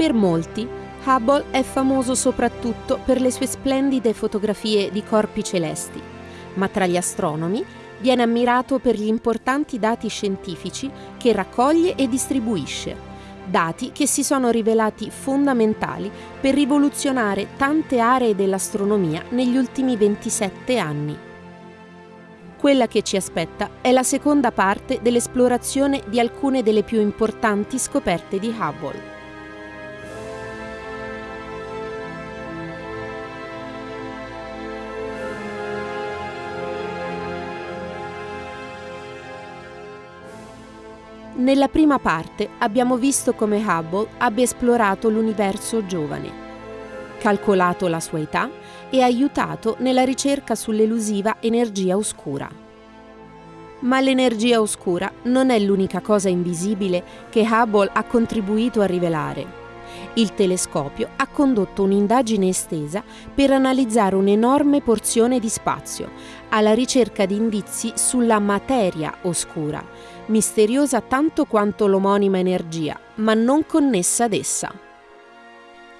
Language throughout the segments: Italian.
Per molti, Hubble è famoso soprattutto per le sue splendide fotografie di corpi celesti, ma tra gli astronomi viene ammirato per gli importanti dati scientifici che raccoglie e distribuisce dati che si sono rivelati fondamentali per rivoluzionare tante aree dell'astronomia negli ultimi 27 anni. Quella che ci aspetta è la seconda parte dell'esplorazione di alcune delle più importanti scoperte di Hubble. Nella prima parte abbiamo visto come Hubble abbia esplorato l'universo giovane, calcolato la sua età e aiutato nella ricerca sull'elusiva energia oscura. Ma l'energia oscura non è l'unica cosa invisibile che Hubble ha contribuito a rivelare. Il telescopio ha condotto un'indagine estesa per analizzare un'enorme porzione di spazio, alla ricerca di indizi sulla materia oscura, misteriosa tanto quanto l'omonima energia, ma non connessa ad essa.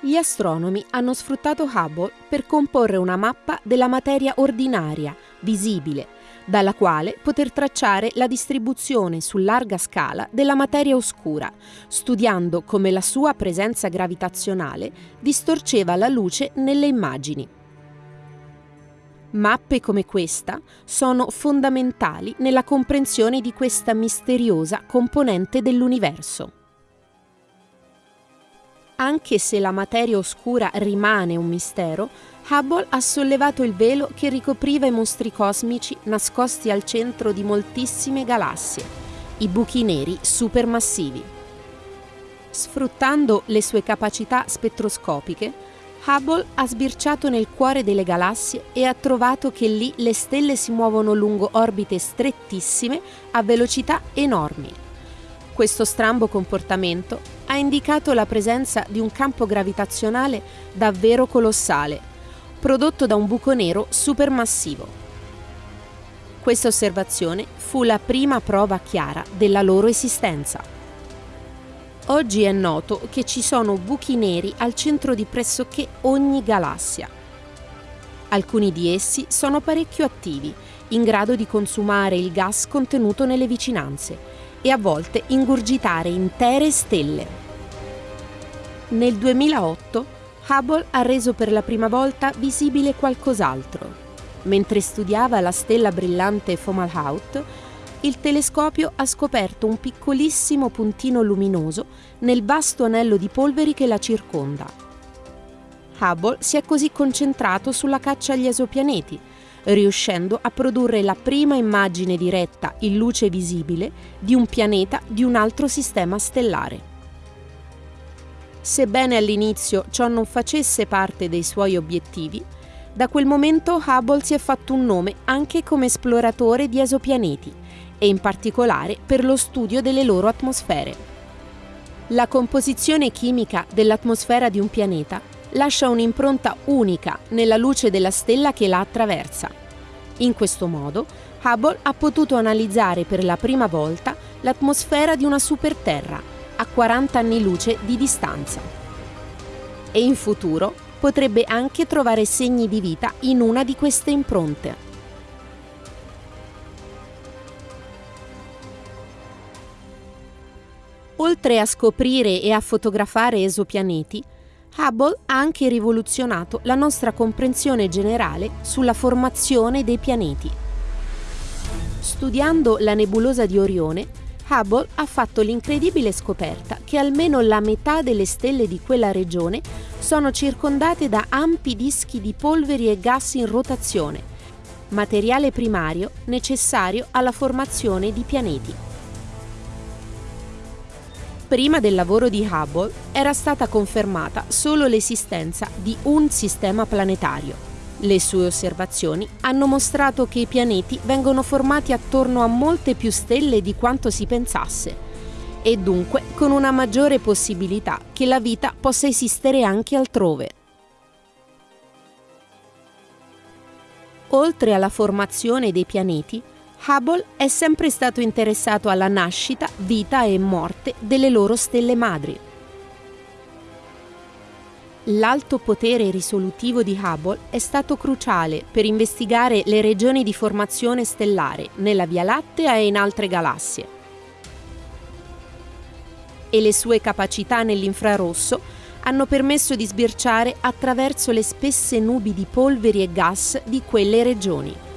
Gli astronomi hanno sfruttato Hubble per comporre una mappa della materia ordinaria, visibile, dalla quale poter tracciare la distribuzione su larga scala della materia oscura, studiando come la sua presenza gravitazionale distorceva la luce nelle immagini. Mappe come questa sono fondamentali nella comprensione di questa misteriosa componente dell'universo. Anche se la materia oscura rimane un mistero, Hubble ha sollevato il velo che ricopriva i mostri cosmici nascosti al centro di moltissime galassie, i buchi neri supermassivi. Sfruttando le sue capacità spettroscopiche, Hubble ha sbirciato nel cuore delle galassie e ha trovato che lì le stelle si muovono lungo orbite strettissime a velocità enormi. Questo strambo comportamento ha indicato la presenza di un campo gravitazionale davvero colossale, prodotto da un buco nero supermassivo. Questa osservazione fu la prima prova chiara della loro esistenza. Oggi è noto che ci sono buchi neri al centro di pressoché ogni galassia. Alcuni di essi sono parecchio attivi, in grado di consumare il gas contenuto nelle vicinanze e a volte ingurgitare intere stelle. Nel 2008 Hubble ha reso per la prima volta visibile qualcos'altro. Mentre studiava la stella brillante Fomalhaut, il telescopio ha scoperto un piccolissimo puntino luminoso nel vasto anello di polveri che la circonda. Hubble si è così concentrato sulla caccia agli esopianeti, riuscendo a produrre la prima immagine diretta in luce visibile di un pianeta di un altro sistema stellare. Sebbene all'inizio ciò non facesse parte dei suoi obiettivi, da quel momento Hubble si è fatto un nome anche come esploratore di esopianeti e in particolare per lo studio delle loro atmosfere. La composizione chimica dell'atmosfera di un pianeta lascia un'impronta unica nella luce della stella che la attraversa. In questo modo, Hubble ha potuto analizzare per la prima volta l'atmosfera di una superterra a 40 anni luce di distanza. E in futuro potrebbe anche trovare segni di vita in una di queste impronte. Oltre a scoprire e a fotografare esopianeti, Hubble ha anche rivoluzionato la nostra comprensione generale sulla formazione dei pianeti. Studiando la nebulosa di Orione, Hubble ha fatto l'incredibile scoperta che almeno la metà delle stelle di quella regione sono circondate da ampi dischi di polveri e gas in rotazione, materiale primario necessario alla formazione di pianeti. Prima del lavoro di Hubble era stata confermata solo l'esistenza di un sistema planetario. Le sue osservazioni hanno mostrato che i pianeti vengono formati attorno a molte più stelle di quanto si pensasse e dunque con una maggiore possibilità che la vita possa esistere anche altrove. Oltre alla formazione dei pianeti, Hubble è sempre stato interessato alla nascita, vita e morte delle loro stelle madri. L'alto potere risolutivo di Hubble è stato cruciale per investigare le regioni di formazione stellare nella Via Lattea e in altre galassie. E le sue capacità nell'infrarosso hanno permesso di sbirciare attraverso le spesse nubi di polveri e gas di quelle regioni.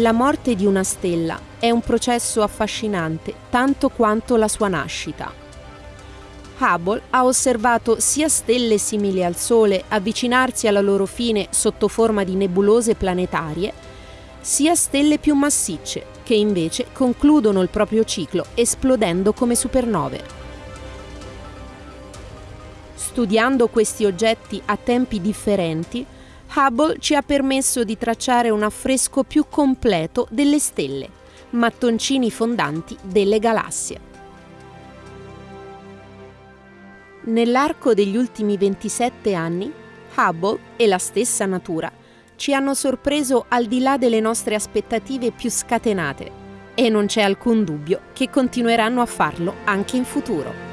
La morte di una stella è un processo affascinante tanto quanto la sua nascita. Hubble ha osservato sia stelle simili al Sole avvicinarsi alla loro fine sotto forma di nebulose planetarie, sia stelle più massicce, che invece concludono il proprio ciclo esplodendo come supernove. Studiando questi oggetti a tempi differenti, Hubble ci ha permesso di tracciare un affresco più completo delle stelle, mattoncini fondanti delle galassie. Nell'arco degli ultimi 27 anni, Hubble e la stessa natura ci hanno sorpreso al di là delle nostre aspettative più scatenate e non c'è alcun dubbio che continueranno a farlo anche in futuro.